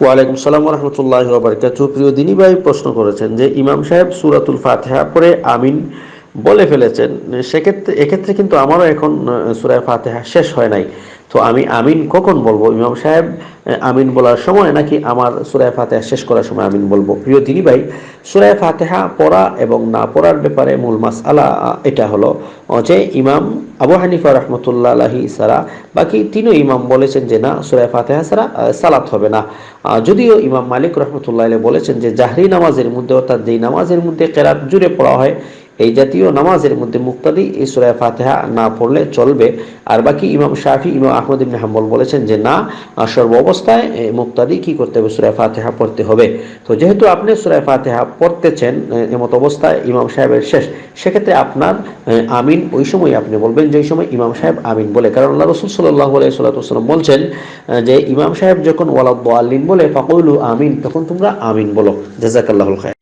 ওয়ালাইকুম সালাম রহমতুল্লাহ বারকাত প্রিয় দিনী ভাই, প্রশ্ন করেছেন যে, ইমাম সাহেব সুরাতুল ফাতেহা পরে আমিন বলে ফেলেছেন, সেক্ষেত্রে এক্ষেত্রে কিন্তু আমারও এখন সুরায় ফাতেহা শেষ হয় নাই। তো আমি আমিন কখন বলব? ইমাম সাহেব আমিন বলার সময় নাকি আমার সুরায় ফাতেহা শেষ করার সময় আমিন বলব? প্রিয় দিনী ভাই সুরায় ফাতেহা পড়া এবং না পড়ার ব্যাপারে মূল মাস আলা এটা হলো যে ইমাম আবু হানিফা রহমতুল্লাহ আলহি সারা বাকি তিনও ইমাম বলেছেন যে না সুরায় ফাতেহা সারা সালাত হবে না। যদিও ইমাম মালিক রহমতুল্লাহ বলেছেন যে জাহরি নামাজের মধ্যে অর্থাৎ যেই নামাজের মধ্যে কেরাত জুড়ে পড়া হয় এই জাতীয় নামাজের মধ্যে মুক্তাদি এই সুরায় ফাতেহা না পড়লে চলবে। আর বাকি ইমাম শাফি, ইমাম আহমদ ইবনে হাম্বল বলেছেন যে না সর্ব অবস্থায় মুক্তাদি কি করতে হবে? সুরায় ফাতেহা পড়তে হবে। তো যেহেতু আপনি সুরায় ফাতেহা পড়তেছেন এমত অবস্থায় ইমাম সাহেবের শেষ, সেক্ষেত্রে আপনার আমিন ওই সময় আপনি বলবেন যে সময় ইমাম সাহেব আমিন বলে। কারণ আল্লাহ রসুল সাল্লাহ সাল্লাম বলছেন যে ইমাম সাহেব যখন ওয়ালাদ আল্লিন বলে, ফাকুলু আমিন, তখন তোমরা আমিন বলো। জাজাকাল্লাহুল খায়